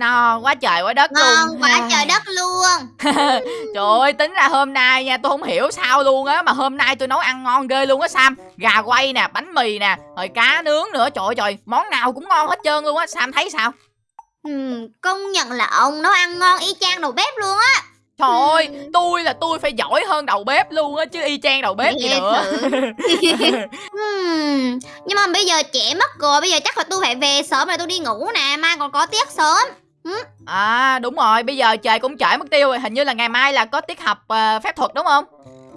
no quá trời quá đất Ngon luôn quá trời đất luôn. Trời ơi tính ra hôm nay nha tôi không hiểu sao luôn á Mà hôm nay tôi nấu ăn ngon ghê luôn á Sam. Gà quay nè, bánh mì nè, rồi cá nướng nữa. Trời ơi trời, món nào cũng ngon hết trơn luôn á Sam thấy sao? Ừm, Công nhận là ông nấu ăn ngon y chang đầu bếp luôn á. Trời ơi, Ừ. tôi là tôi phải giỏi hơn đầu bếp luôn á Chứ y chang đầu bếp gì Nghe nữa. Ừm, Nhưng mà bây giờ trẻ mất rồi Bây giờ chắc là tôi phải về sớm rồi tôi đi ngủ nè Mai còn có tiết sớm À đúng rồi, bây giờ trời cũng trễ mất tiêu rồi Hình như là ngày mai là có tiết học ờ, phép thuật đúng không?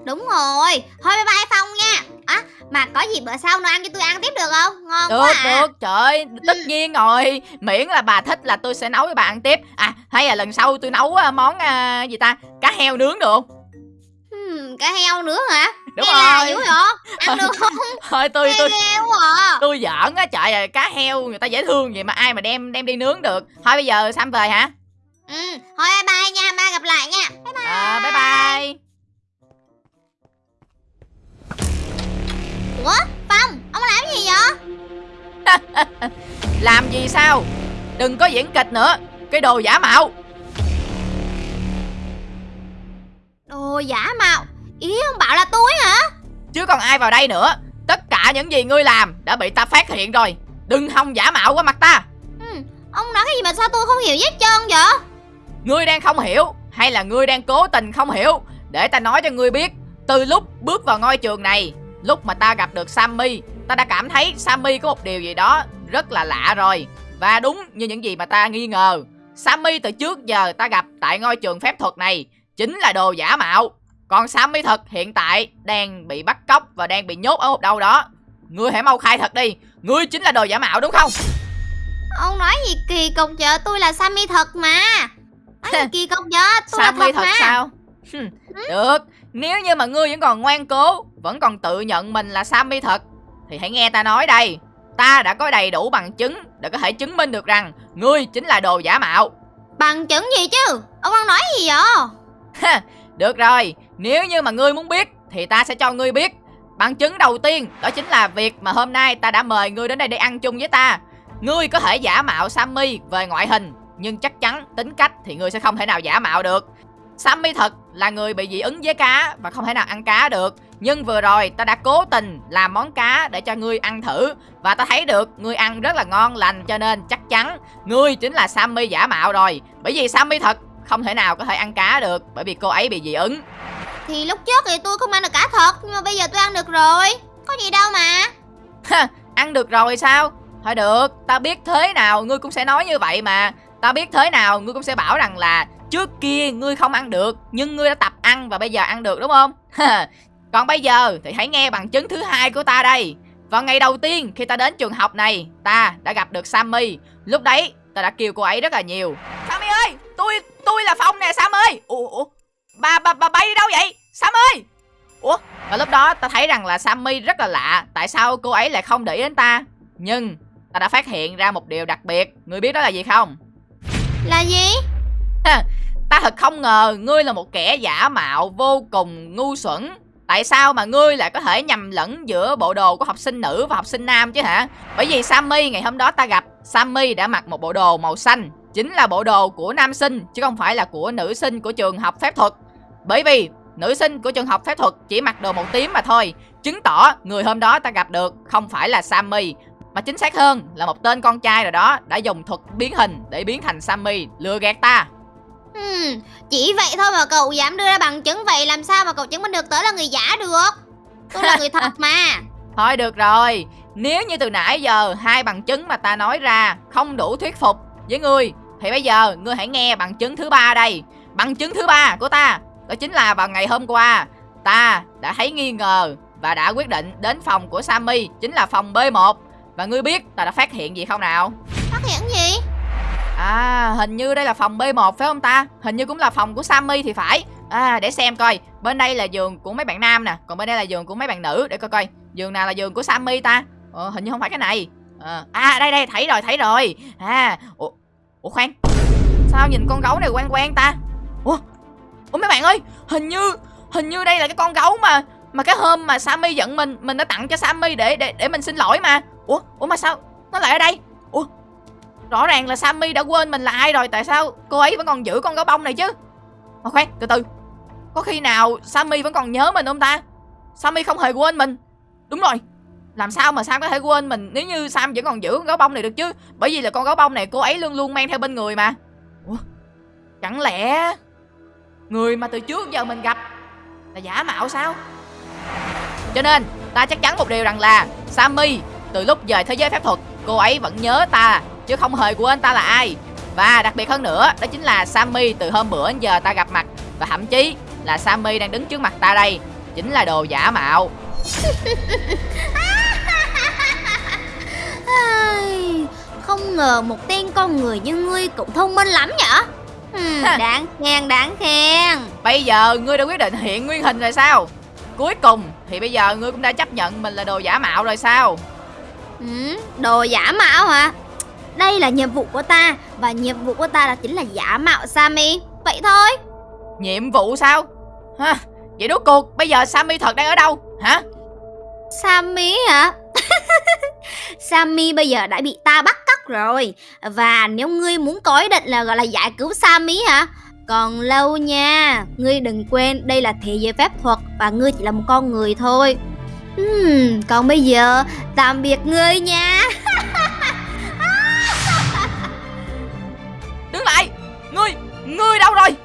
Đúng rồi Thôi bye bye Phong nha. À mà có gì bữa sau nấu ăn cho tôi ăn tiếp được không? Ngon Được, quá à. được, trời ơi, tất nhiên rồi. Miễn là bà thích là tôi sẽ nấu cho bà ăn tiếp. À, hay là lần sau tôi nấu ờ, món ờ, gì ta? Cá heo nướng được không Ừm, Cá heo nữa hả? Đúng lạ rồi. dữ vậy? Ăn được không? Thôi tôi tôi quá à. tôi giỡn á trời ơi cá heo người ta dễ thương vậy mà ai mà đem đem đi nướng được. Thôi bây giờ sam về hả? Ừ, thôi bye bye nha, mai gặp lại nha. Bye bye. à, bye bye. Ủa, Phong, ông làm gì vậy? làm gì sao? Đừng có diễn kịch nữa. Cái đồ giả mạo. Đồ giả mạo. Ý ông bảo là tôi hả? chứ còn ai vào đây nữa. Tất cả những gì ngươi làm đã bị ta phát hiện rồi. Đừng hòng giả mạo qua mặt ta. Ừ, ông nói cái gì mà sao tôi không hiểu hết trơn vậy? ngươi đang không hiểu hay là ngươi đang cố tình không hiểu? Để ta nói cho ngươi biết. Từ lúc bước vào ngôi trường này lúc mà ta gặp được sammy ta đã cảm thấy sammy có một điều gì đó rất là lạ rồi. Và đúng như những gì mà ta nghi ngờ sammy từ trước giờ ta gặp tại ngôi trường phép thuật này chính là đồ giả mạo còn sammy thật hiện tại đang bị bắt cóc và đang bị nhốt ở một đâu đó ngươi hãy mau khai thật đi ngươi chính là đồ giả mạo đúng không Ông nói gì kỳ cục vậy? Tôi là Sammy thật mà. Nói gì kỳ cục vậy? Tôi là Sammy thật, thật mà. sao? Được, nếu như mà ngươi vẫn còn ngoan cố, vẫn còn tự nhận mình là Sammy thật, thì hãy nghe ta nói đây. Ta đã có đầy đủ bằng chứng để có thể chứng minh được rằng ngươi chính là đồ giả mạo. Bằng chứng gì chứ? Ông đang nói gì vậy? Được rồi, nếu như mà ngươi muốn biết thì ta sẽ cho ngươi biết. Bằng chứng đầu tiên đó chính là việc mà hôm nay ta đã mời ngươi đến đây để ăn chung với ta. Ngươi có thể giả mạo Sammy về ngoại hình, nhưng chắc chắn tính cách thì ngươi sẽ không thể nào giả mạo được. Sammy thật là người bị dị ứng với cá và không thể nào ăn cá được. Nhưng vừa rồi ta đã cố tình làm món cá để cho ngươi ăn thử và ta thấy được ngươi ăn rất là ngon lành cho nên chắc chắn ngươi chính là Sammy giả mạo rồi. Bởi vì Sammy thật không thể nào có thể ăn cá được bởi vì cô ấy bị dị ứng. Thì lúc trước thì tôi không ăn được cá thật, nhưng mà bây giờ tôi ăn được rồi. Có gì đâu mà. ăn được rồi sao? Thôi được, ta biết thế nào ngươi cũng sẽ nói như vậy mà. Ta biết thế nào ngươi cũng sẽ bảo rằng là trước kia ngươi không ăn được nhưng ngươi đã tập ăn và bây giờ ăn được đúng không? Còn bây giờ thì hãy nghe bằng chứng thứ hai của ta đây. Vào ngày đầu tiên khi ta đến trường học này, ta đã gặp được Sammy. Lúc đấy ta đã kêu cô ấy rất là nhiều. Tôi tôi là Phong nè Sam ơi. Ủa, ủa bà bà bà bay đi đâu vậy? Sam ơi. Ủa, và lúc đó ta thấy rằng là Sammy rất là lạ, tại sao cô ấy lại không để ý đến ta? Nhưng ta đã phát hiện ra một điều đặc biệt, ngươi biết đó là gì không? Là gì? Ta thật không ngờ ngươi là một kẻ giả mạo vô cùng ngu xuẩn. Tại sao mà ngươi lại có thể nhầm lẫn giữa bộ đồ của học sinh nữ và học sinh nam chứ hả? Bởi vì Sammy ngày hôm đó ta gặp, Sammy đã mặc một bộ đồ màu xanh, chính là bộ đồ của nam sinh chứ không phải là của nữ sinh của trường học phép thuật. Bởi vì nữ sinh của trường học phép thuật chỉ mặc đồ màu tím mà thôi, chứng tỏ người hôm đó ta gặp được không phải là Sammy mà chính xác hơn là một tên con trai rồi đó đã dùng thuật biến hình để biến thành Sammy lừa gạt ta. Hmm, chỉ vậy thôi mà cậu dám đưa ra bằng chứng vậy làm sao mà cậu chứng minh được tớ là người giả được? Tôi là người thật mà. Thôi được rồi, nếu như từ nãy giờ hai bằng chứng mà ta nói ra không đủ thuyết phục với ngươi thì bây giờ ngươi hãy nghe bằng chứng thứ ba đây. Bằng chứng thứ ba của ta đó chính là vào ngày hôm qua ta đã thấy nghi ngờ và đã quyết định đến phòng của Sammy chính là phòng B1 và ngươi biết ta đã phát hiện gì không nào? Phát hiện gì? À hình như đây là phòng B1 phải không ta? Hình như cũng là phòng của Sammy thì phải. À để xem coi. Bên đây là giường của mấy bạn nam nè. Còn bên đây là giường của mấy bạn nữ. Để coi coi. Giường nào là giường của Sammy ta? Ờ, Hình như không phải cái này. À, à đây đây thấy rồi thấy rồi. À Ủa, Ủa khoan Sao nhìn con gấu này quen quen ta? Ủa Ủa mấy bạn ơi Hình như Hình như đây là cái con gấu mà Mà cái hôm mà Sammy giận mình Mình đã tặng cho Sammy để để, để mình xin lỗi mà. Ủa Ủa mà sao Nó lại ở đây? Rõ ràng là Sammy đã quên mình là ai rồi tại sao cô ấy vẫn còn giữ con gấu bông này chứ? Mà khoan từ từ có khi nào Sammy vẫn còn nhớ mình không ta? Sammy không hề quên mình. Đúng rồi làm sao mà Sam có thể quên mình? Nếu như Sam vẫn còn giữ con gấu bông này được chứ? Bởi vì là con gấu bông này cô ấy luôn luôn mang theo bên người mà. Ủa? chẳng lẽ người mà từ trước giờ mình gặp là giả mạo sao? Cho nên, ta chắc chắn một điều rằng là Sammy, từ lúc về thế giới phép thuật, cô ấy vẫn nhớ ta, chứ không hề quên ta là ai. Và đặc biệt hơn nữa, đó chính là Sammy từ hôm bữa đến giờ ta gặp mặt. Và thậm chí là Sammy đang đứng trước mặt ta đây, chính là đồ giả mạo. Không ngờ một tên con người như ngươi cũng thông minh lắm nhở? Ừ, Đáng khen đáng khen. Bây giờ ngươi đã quyết định hiện nguyên hình rồi sao? Cuối cùng thì bây giờ ngươi cũng đã chấp nhận mình là đồ giả mạo rồi sao? Ừ, Đồ giả mạo hả? Đây là nhiệm vụ của ta Và nhiệm vụ của ta là chính là giả mạo Sammy Vậy thôi. Nhiệm vụ sao? Ha vậy rốt cuộc bây giờ Sammy thật đang ở đâu? Hả? Sammy hả Sammy bây giờ đã bị ta bắt cóc rồi. Và nếu ngươi muốn có ý định là gọi là giải cứu Sammy hả? Còn lâu nha Ngươi đừng quên đây là thế giới phép thuật Và ngươi chỉ là một con người thôi. Uhm, còn bây giờ tạm biệt ngươi nha. Đứng lại ngươi ngươi đâu rồi?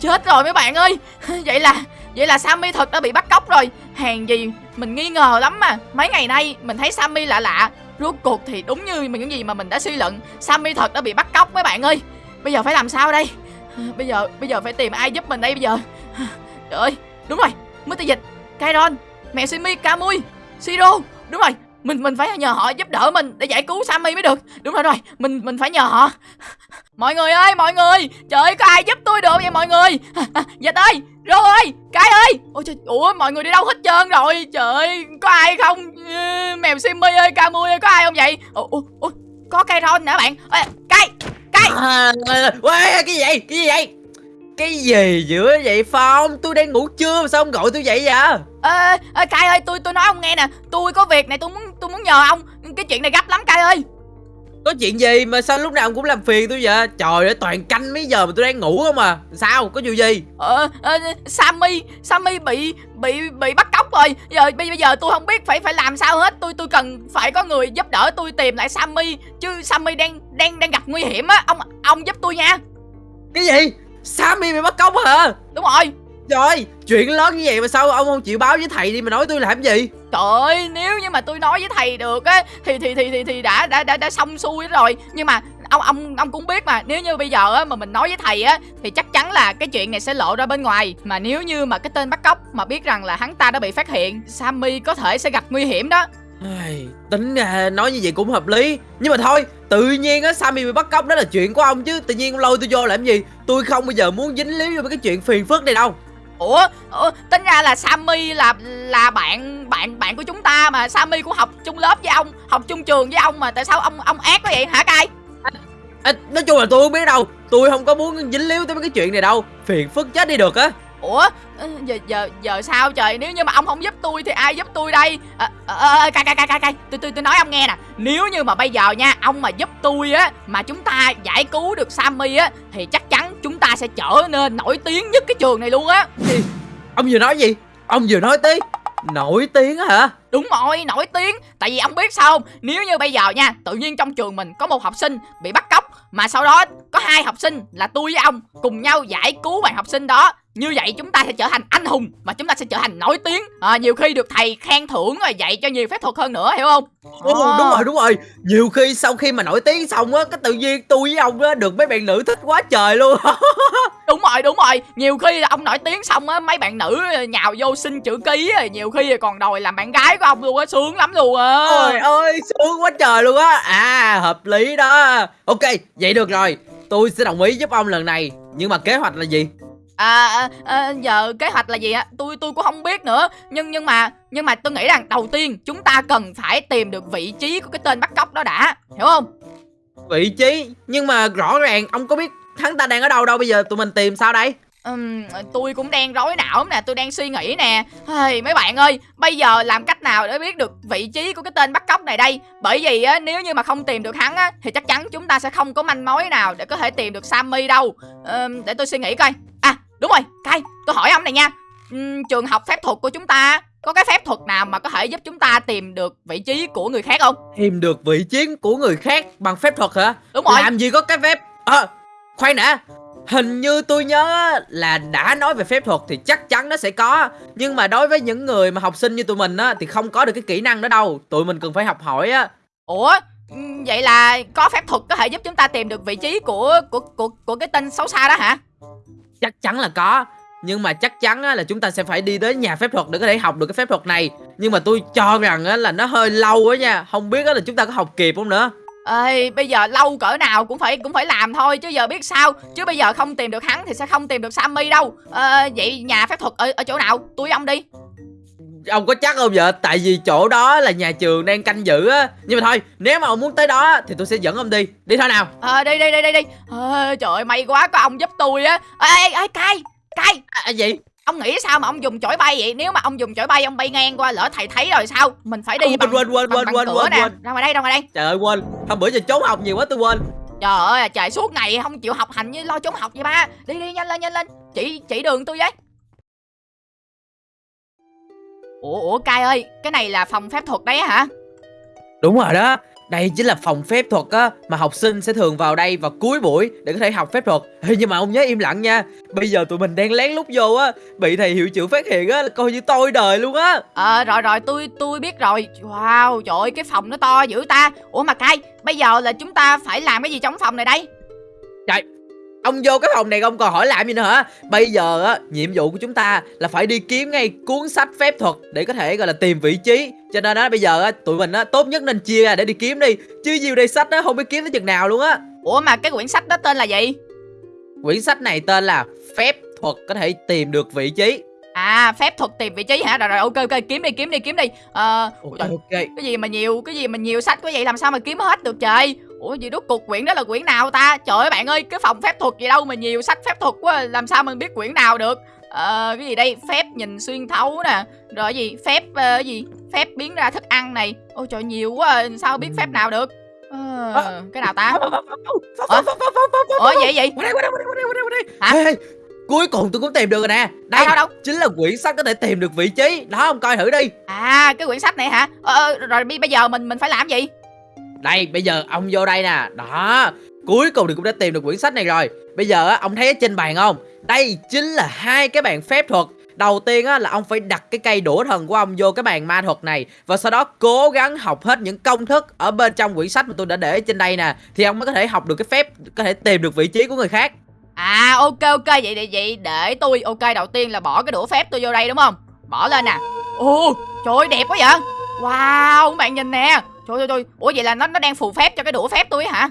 Chết rồi mấy bạn ơi. Vậy là vậy là Sammy thật đã bị bắt cóc rồi hàng gì mình nghi ngờ lắm mà. Mấy ngày nay mình thấy Sammy lạ lạ. Rốt cuộc thì đúng như những gì mà mình đã suy luận, Sammy thật đã bị bắt cóc mấy bạn ơi. Bây giờ phải làm sao đây? Bây giờ bây giờ phải tìm ai giúp mình đây bây giờ? Trời ơi, đúng rồi, Mr. Dịch, Kairon, mẹ Simi, Kamui Siro đúng rồi mình mình phải nhờ họ giúp đỡ mình để giải cứu Sammy mới được. Đúng rồi rồi. Mình mình phải nhờ họ. Mọi người ơi mọi người. Trời ơi có ai giúp tôi được vậy mọi người? Dịch ơi rô ơi cái ơi. Ôi trời ủa mọi người đi đâu hết trơn rồi? Trời ơi có ai không? Ừ, mèo Simmy ơi Camui ơi có ai không vậy? Ủa, ủa, ủa có cây ron nè bạn. Ê, cây cây À, cái gì vậy? Cái gì vậy? Cái gì giữa vậy Phong? Tôi đang ngủ trưa mà sao ông gọi tôi vậy vậy? ê ê cai ơi tôi tôi nói ông nghe nè tôi có việc này tôi muốn tôi muốn nhờ ông cái chuyện này gấp lắm cai ơi Có chuyện gì mà sao lúc nào ông cũng làm phiền tôi vậy? Trời ơi, toàn canh mấy giờ mà tôi đang ngủ không à? Sao? Có chuyện gì? ờ, ờ Sammy Sammy bị bị bị bắt cóc rồi giờ bây giờ tôi không biết phải phải làm sao hết tôi tôi cần phải có người giúp đỡ tôi tìm lại Sammy chứ Sammy đang đang đang gặp nguy hiểm á ông ông giúp tôi nha Cái gì? Sammy bị bắt cóc hả? đúng rồi Trời chuyện lớn như vậy mà sao ông không chịu báo với thầy đi mà nói tôi làm gì? Trời ơi, nếu như mà tôi nói với thầy được á thì thì thì thì thì đã đã đã đã xong xuôi rồi. Nhưng mà ông ông ông cũng biết mà, nếu như bây giờ á mà mình nói với thầy á thì chắc chắn là cái chuyện này sẽ lộ ra bên ngoài. Mà nếu như mà cái tên bắt cóc mà biết rằng là hắn ta đã bị phát hiện, Sammy có thể sẽ gặp nguy hiểm đó. Ai, tính ra nói như vậy cũng hợp lý. Nhưng mà thôi Tự nhiên á Sammy bị bắt cóc đó là chuyện của ông chứ. Tự nhiên lôi tôi vô làm gì? Tôi không bao giờ muốn dính líu vô mấy cái chuyện phiền phức này đâu. Ủa, ủa tính ra là Sammy là là bạn bạn bạn của chúng ta mà. Sammy cũng học chung lớp với ông, học chung trường với ông mà. Tại sao ông ông ác quá vậy? Hả cai? à, Nói chung là tôi không biết đâu. Tôi không có muốn dính líu tới mấy cái chuyện này đâu. Phiền phức chết đi được á Ủa? Giờ giờ giờ sao trời? Nếu như mà ông không giúp tôi thì ai giúp tôi đây? Cay cay cay cay cay. Tôi tôi tôi nói ông nghe nè. Nếu như mà bây giờ nha, ông mà giúp tôi á, mà chúng ta giải cứu được Sammy á, thì chắc chắn chúng ta sẽ trở nên nổi tiếng nhất cái trường này luôn á. Ông vừa nói gì? Ông vừa nói tí Nổi tiếng hả? Đúng rồi, nổi tiếng. Tại vì ông biết sao không? Nếu như bây giờ nha Tự nhiên trong trường mình có một học sinh bị bắt cóc Mà sau đó có hai học sinh là tôi với ông Cùng nhau giải cứu bạn học sinh đó Như vậy chúng ta sẽ trở thành anh hùng Mà chúng ta sẽ trở thành nổi tiếng. À, Nhiều khi được thầy khen thưởng rồi dạy cho nhiều phép thuật hơn nữa hiểu không? Ồ, Ờ. đúng rồi đúng rồi. Nhiều khi sau khi mà nổi tiếng xong á Cái tự nhiên tôi với ông á Được mấy bạn nữ thích quá trời luôn Đúng rồi, đúng rồi. Nhiều khi là ông nổi tiếng xong á Mấy bạn nữ nhào vô xin chữ ký rồi Nhiều khi còn đòi làm bạn gái của ông luôn á Sướng lắm luôn á. Trời ơi sướng quá trời luôn á. À hợp lý đó. Ok vậy được rồi. Tôi sẽ đồng ý giúp ông lần này. Nhưng mà kế hoạch là gì? À, à, à giờ kế hoạch là gì á? Tôi tôi cũng không biết nữa. Nhưng nhưng mà nhưng mà tôi nghĩ rằng đầu tiên chúng ta cần phải tìm được vị trí của cái tên bắt cóc đó đã. Hiểu không? Vị trí? Nhưng mà rõ ràng ông có biết hắn ta đang ở đâu đâu Bây giờ? Tụi mình tìm sao đây? Ừm, tôi cũng đang rối não lắm nè tôi đang suy nghĩ nè. Hey, mấy bạn ơi bây giờ làm cách nào để biết được vị trí của cái tên bắt cóc này đây? Bởi vì á nếu như mà không tìm được hắn á thì chắc chắn chúng ta sẽ không có manh mối nào để có thể tìm được sammy đâu. Ừm, để tôi suy nghĩ coi. À đúng rồi cay tôi hỏi ông này nha. Ừm, trường học phép thuật của chúng ta có cái phép thuật nào mà có thể giúp chúng ta tìm được vị trí của người khác không? Tìm được vị trí của người khác bằng phép thuật hả? đúng rồi. Làm gì có cái phép à, Khoan đã Hình như tôi nhớ là đã nói về phép thuật thì chắc chắn nó sẽ có. Nhưng mà đối với những người mà học sinh như tụi mình á Thì không có được cái kỹ năng đó đâu. Tụi mình cần phải học hỏi á. Ủa vậy là có phép thuật có thể giúp chúng ta tìm được vị trí của của của của cái tên xấu xa đó hả? Chắc chắn là có. Nhưng mà chắc chắn á, là chúng ta sẽ phải đi tới nhà phép thuật để có thể học được cái phép thuật này. Nhưng mà tôi cho rằng á, là nó hơi lâu á nha. Không biết là chúng ta có học kịp không nữa Ê, bây giờ lâu cỡ nào cũng phải cũng phải làm thôi chứ giờ biết sao? Chứ bây giờ không tìm được hắn thì sẽ không tìm được Sammy đâu. Ờ, vậy nhà phép thuật ở ở chỗ nào? Tôi ông đi. Ông có chắc không vậy? Tại vì chỗ đó là nhà trường đang canh giữ á. Nhưng mà thôi, nếu mà ông muốn tới đó thì tôi sẽ dẫn ông đi. Đi thôi nào. Ờ đi đi đi đi đi. Ờ, trời ơi may quá có ông giúp tôi á. Ê ê ê cay cay à, à, gì? Ông nghĩ sao mà ông dùng chổi bay vậy? Nếu mà ông dùng chổi bay ông bay ngang qua lỡ thầy thấy rồi sao? Mình phải đi Quên, bằng, quên, quên, quên, quên, cửa quên, ra ngoài đây ra ngoài đây. Trời ơi quên. Hôm bữa giờ trốn học nhiều quá tôi quên. Trời ơi trời suốt ngày không chịu học hành như lo trốn học vậy ba. Đi đi nhanh lên nhanh lên. Chỉ chỉ đường tôi với. Ủa ủa cai ơi cái này là phòng phép thuật đấy á hả? Đúng rồi đó đây chính là phòng phép thuật á Mà học sinh sẽ thường vào đây vào cuối buổi Để có thể học phép thuật. Ê, Nhưng mà ông nhớ im lặng nha. Bây giờ tụi mình đang lén lút vô á Bị thầy hiệu trưởng phát hiện á là Coi như tôi đời luôn á. Ờ rồi rồi tôi tôi biết rồi. Wow trời ơi cái phòng nó to dữ ta. Ủa mà cay bây giờ là chúng ta phải làm cái gì trong phòng này đây? Ông vô cái phòng này ông còn hỏi làm gì nữa hả? Bây giờ á Nhiệm vụ của chúng ta là phải đi kiếm ngay cuốn sách phép thuật Để có thể gọi là tìm vị trí. Cho nên á bây giờ á Tụi mình á tốt nhất nên chia ra để đi kiếm đi. Chứ nhiều đây sách á không biết kiếm tới chừng nào luôn á. Ủa mà cái quyển sách đó tên là gì? Quyển sách này tên là Phép thuật có thể tìm được vị trí. À phép thuật tìm vị trí hả? Rồi rồi ok ok kiếm đi kiếm đi kiếm đi. Ờ Ok trời, ok. cái gì mà nhiều cái gì mà nhiều sách quá vậy? Làm sao mà kiếm hết được trời ủa gì rốt cuộc quyển đó là quyển nào ta? Trời ơi bạn ơi cái phòng phép thuật gì đâu mà nhiều sách phép thuật quá làm sao mình biết quyển nào được? Ờ cái gì đây? Phép nhìn xuyên thấu nè. Rồi gì? Phép ờ, cái gì? Phép biến ra thức ăn này. Ôi trời nhiều quá sao biết phép nào được? Ờ, cái nào ta? Ủa? vậy vậy? Đây. Hả? Cuối cùng tôi cũng tìm được rồi nè. Đây, đâu đâu đâu? chính là quyển sách có thể tìm được vị trí. Đó ông coi thử đi. À cái quyển sách này hả? Ờ, ờ, rồi bây giờ mình mình phải làm gì đây bây giờ ông vô đây nè Đó Cuối cùng thì cũng đã tìm được quyển sách này rồi Bây giờ á, ông thấy ở trên bàn không Đây chính là hai cái bàn phép thuật Đầu tiên á, là ông phải đặt cái cây đũa thần của ông vô cái bàn ma thuật này Và sau đó cố gắng học hết những công thức Ở bên trong quyển sách mà tôi đã để trên đây nè Thì ông mới có thể học được cái phép Có thể tìm được vị trí của người khác À ok ok vậy vậy vậy để tôi ok đầu tiên là bỏ cái đũa phép tôi vô đây đúng không? Bỏ lên nè. Ồ trời ơi đẹp quá vậy. Wow các bạn nhìn nè. Trời ơi trời. Ủa vậy là nó nó đang phù phép cho cái đũa phép tôi hả?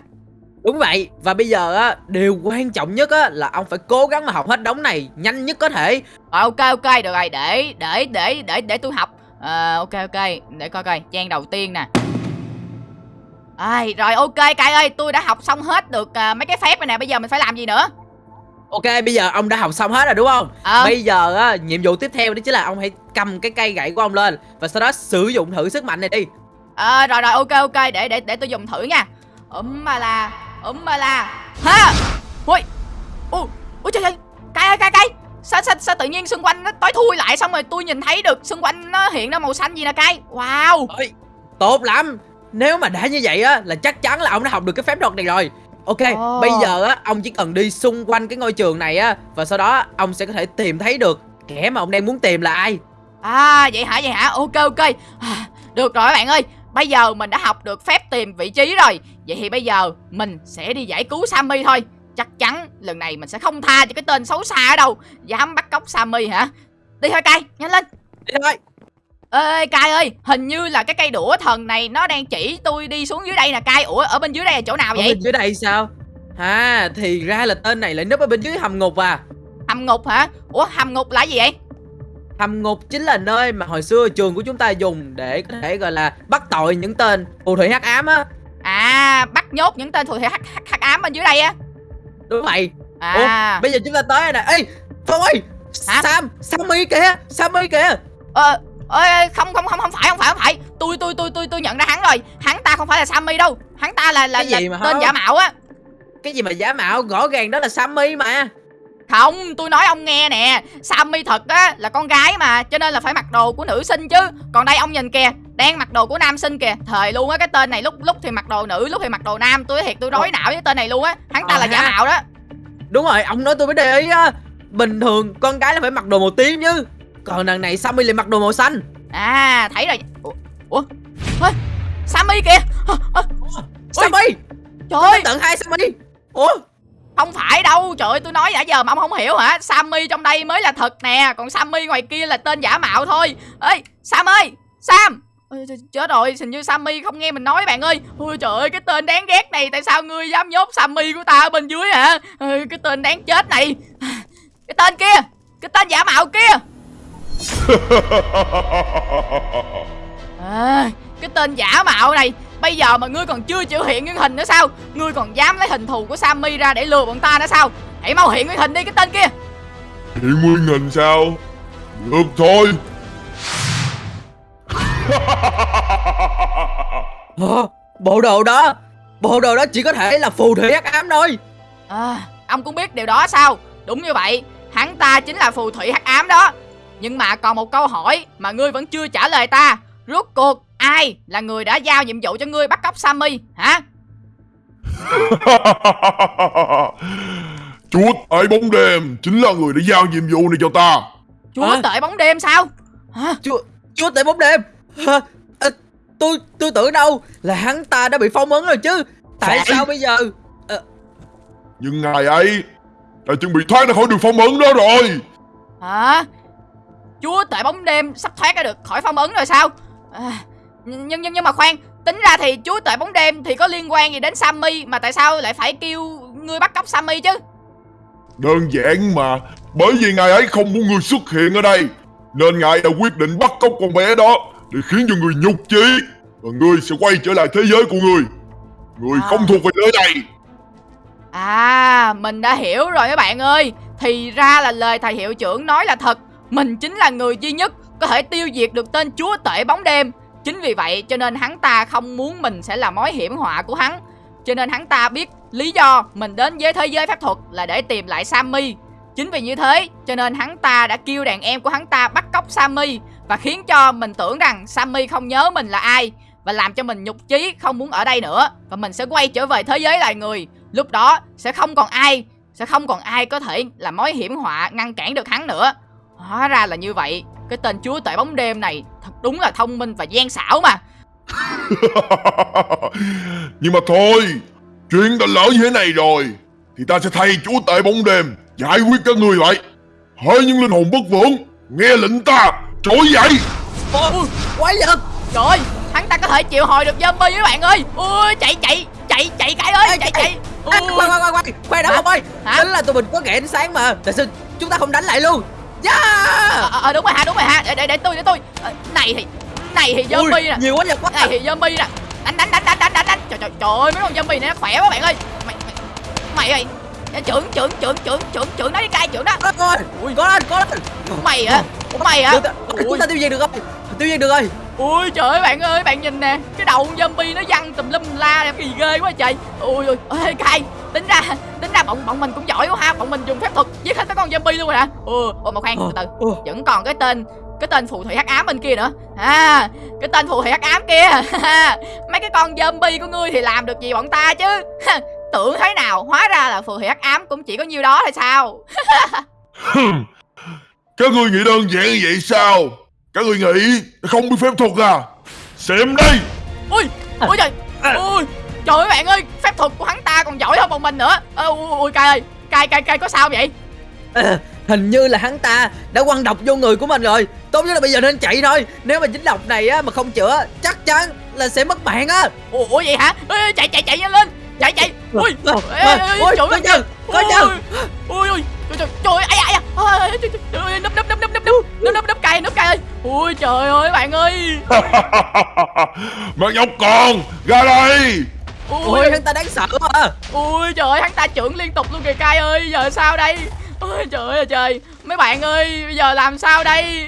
Đúng vậy. Và bây giờ á Điều quan trọng nhất á Là ông phải cố gắng mà học hết đống này Nhanh nhất có thể. Rồi ok ok. Được rồi để để để để để tôi học. Ờ ok ok. Để coi coi. Trang đầu tiên nè. Ai, rồi ok cai ơi. Tôi đã học xong hết được à, mấy cái phép này nè. Bây giờ mình phải làm gì nữa? Ok bây giờ ông đã học xong hết rồi đúng không? Ờ. Bây giờ á Nhiệm vụ tiếp theo đó chính là ông hãy cầm cái cây gậy của ông lên Và sau đó sử dụng thử sức mạnh này đi Ờ rồi rồi ok ok để để để tôi dùng thử nha. Ấm mà là, ấm mà là. Ha. Ui. Ui, ui trời ơi. Cay ơi cay cay. Sao, sao sao tự nhiên xung quanh nó tối thui lại xong rồi tôi nhìn thấy được xung quanh nó hiện ra màu xanh gì nè cay. Wow. Ôi, Tốt lắm Nếu mà đã như vậy á Là chắc chắn là ông đã học được cái phép thuật này rồi Ok Ồ. bây giờ á Ông chỉ cần đi xung quanh cái ngôi trường này á Và sau đó ông sẽ có thể tìm thấy được Kẻ mà ông đang muốn tìm là ai À vậy hả vậy hả? Ok ok. À, được rồi các bạn ơi. Bây giờ mình đã học được phép tìm vị trí rồi. Vậy thì bây giờ mình sẽ đi giải cứu Sammy thôi. Chắc chắn lần này mình sẽ không tha cho cái tên xấu xa ở đâu. Dám bắt cóc Sammy hả? Đi thôi cay, nhanh lên. Đi thôi Ê Cai ơi, hình như là cái cây đũa thần này nó đang chỉ tôi đi xuống dưới đây nè Cai. Ủa ở bên dưới đây là chỗ nào Ở vậy? bên dưới đây sao À thì ra là tên này lại núp ở bên dưới hầm ngục à Hầm ngục hả? Ủa hầm ngục là gì vậy? Hầm ngục chính là nơi mà hồi xưa trường của chúng ta dùng để có thể gọi là bắt tội những tên phù thủy hắc ám á. À, bắt nhốt những tên phù thủy hắc, hắc, hắc ám bên dưới đây á. Đúng vậy. À, Bây giờ chúng ta tới nè Ê Phong ơi Hả? Sam Sammy kìa Sammy kìa. Ờ ơi không không không không phải không phải không phải. Tôi tôi tôi tôi tôi nhận ra hắn rồi. Hắn ta không phải là Sammy đâu. Hắn ta là là, Cái là gì mà tên hả? giả mạo á. Cái gì mà giả mạo? Rõ ràng đó là Sammy mà Không, tôi nói ông nghe nè. Sammy thật á là con gái mà Cho nên là phải mặc đồ của nữ sinh chứ. Còn đây ông nhìn kìa Đang mặc đồ của nam sinh kìa. Thời luôn á cái tên này lúc lúc thì mặc đồ nữ Lúc thì mặc đồ nam. Tôi thiệt tôi rối não với tên này luôn á. Hắn ta Ờ là giả mạo đó. Đúng rồi ông nói tôi mới để ý á. Bình thường con gái là phải mặc đồ màu tím chứ. Còn đằng này Sammy lại mặc đồ màu xanh. À thấy rồi. Ủa, Ủa? Ê, Sammy kìa. Ơ, Sammy! Trời ơi! Tận hai Sammy. Ủa không phải đâu Trời ơi tôi nói nãy giờ mà ông không hiểu hả? Sammy trong đây mới là thật nè Còn Sammy ngoài kia là tên giả mạo thôi. Ê Sam ơi Sam. Ôi, ch- chết rồi hình như Sammy không nghe mình nói bạn ơi. Ôi trời ơi cái tên đáng ghét này tại sao ngươi dám nhốt Sammy của ta ở bên dưới hả? Ôi, cái tên đáng chết này. Cái tên kia cái tên giả mạo kia. À, cái tên giả mạo này bây giờ mà ngươi còn chưa chịu hiện nguyên hình nữa sao ngươi còn dám lấy hình thù của Sammy ra để lừa bọn ta nữa sao hãy mau hiện nguyên hình đi cái tên kia Hiện nguyên hình sao? Được thôi Ờ, Bộ đồ đó Bộ đồ đó chỉ có thể là phù thủy hắc ám thôi À, ông cũng biết điều đó sao? Đúng như vậy, hắn ta chính là phù thủy hắc ám đó. Nhưng mà còn một câu hỏi mà ngươi vẫn chưa trả lời ta. Rốt cuộc ai là người đã giao nhiệm vụ cho ngươi bắt cóc Sammy hả? Chúa tại bóng đêm chính là người đã giao nhiệm vụ này cho ta Chúa Hả? tể bóng đêm sao? Hả? Chúa Chúa tể bóng đêm Hả? Ờ, Tôi tôi tưởng đâu là hắn ta đã bị phong ấn rồi chứ Tại Phải. sao bây giờ Nhưng ngài ấy đã chuẩn bị thoát ra khỏi đường phong ấn đó rồi Hả? Chúa tể bóng đêm sắp thoát ra được khỏi phong ấn rồi sao? À, nhưng nhưng nhưng mà khoan, tính ra thì chúa tể bóng đêm thì có liên quan gì đến Sammy mà tại sao lại phải kêu ngươi bắt cóc Sammy chứ? Đơn giản mà Bởi vì ngài ấy không muốn người xuất hiện ở đây Nên ngài đã quyết định bắt cóc con bé đó Để khiến cho người nhục chí Và ngươi sẽ quay trở lại thế giới của ngươi Ngươi À. không thuộc về nơi này À, mình đã hiểu rồi các bạn ơi. Thì ra là lời thầy hiệu trưởng nói là thật. Mình chính là người duy nhất có thể tiêu diệt được tên chúa tể bóng đêm. Chính vì vậy cho nên hắn ta không muốn mình sẽ là mối hiểm họa của hắn. Cho nên hắn ta biết lý do mình đến với thế giới phép thuật là để tìm lại Sammy. Chính vì như thế, cho nên hắn ta đã kêu đàn em của hắn ta bắt cóc Sammy và khiến cho mình tưởng rằng Sammy không nhớ mình là ai và làm cho mình nhục chí, không muốn ở đây nữa và mình sẽ quay trở về thế giới loài người lúc đó sẽ không còn ai, sẽ không còn ai có thể là mối hiểm họa ngăn cản được hắn nữa hóa ra là như vậy cái tên chúa tể bóng đêm này thật đúng là thông minh và gian xảo mà. Nhưng mà thôi Chuyện đã lỡ như thế này rồi Thì ta sẽ thay chúa tể bóng đêm Giải quyết các ngươi lại Hỡi những linh hồn bất vượng Nghe lệnh ta Trỗi dậy. Ôi, quái vật trời ơi hắn ta có thể chịu hồi được zombie các bạn ơi. Ui chạy chạy chạy chạy cái ơi chạy chạy. à, Ui. Khoan khoan khoan khoan Khoan đã Hả? không ơi. Hả? Tính là tụi mình có ghẻ ánh sáng mà. Tại sao chúng ta không đánh lại luôn Yeah ờ ờ, đúng rồi ha đúng rồi ha. Để để để tôi để tôi. Ờ, này thì này thì zombie nè. Nhiều quá vật quá này thì zombie nè. Đánh đánh đánh đánh đánh đánh đánh. Trời trời trời ơi mấy con zombie này nó khỏe quá bạn ơi. Mày mày mày ơi. Trưởng trưởng trưởng trưởng trưởng trưởng nó đi cai trưởng đó. Có rồi. Ui. Có lên có lên. Mày hả? Mày hả? Chúng ta tiêu diệt được rồi Tiêu diệt được rồi. Ui trời ơi bạn ơi bạn nhìn nè. Cái đầu con zombie nó văng tùm lum la đẹp kỳ ghê quá trời. Ui ui ê cay tính ra tính ra bọn bọn mình cũng giỏi quá ha. Bọn mình dùng phép thuật giết hết các con zombie luôn rồi hả? Ừ ôi mà khoan từ từ. Ồ, vẫn còn cái tên cái tên phù thủy hắc ám bên kia nữa. À cái tên phù thủy hắc ám kia. Mấy cái con zombie của ngươi thì làm được gì bọn ta chứ? Tưởng thế nào? Hóa ra là phù thủy hắc ám cũng chỉ có nhiêu đó thôi sao? Các ngươi nghĩ đơn giản như vậy sao? Các ngươi nghĩ không biết phép thuật à? Xem đây. Ui ui trời. Ui Trời ơi bạn ơi Phép thuật của hắn ta còn giỏi hơn bọn mình nữa. À, Ui, cay ơi cay cay cay có sao vậy? À, Hình như là hắn ta đã quăng độc vô người của mình rồi. Tốt nhất là bây giờ nên chạy thôi. Nếu mà dính độc này á mà không chữa Chắc chắn là sẽ mất mạng á. Ủa vậy hả? Ê, Chạy chạy chạy nhanh lên. Chạy chạy. Ờ, ui ờ, Ôi trời ơi Trời ơi. Ui ui Trời ơi ai da Trời ơi Nấp nấp nấp nấp nấp Nấp nấp nấp cay nấp cay ơi. Ui trời ơi bạn ơi. Bạn nhóc con Ra đây ui, ui hắn ta đáng sợ mà ui trời ơi hắn ta trưởng liên tục luôn kìa cay ơi giờ sao đây? Ui trời ơi trời. Mấy bạn ơi bây giờ làm sao đây?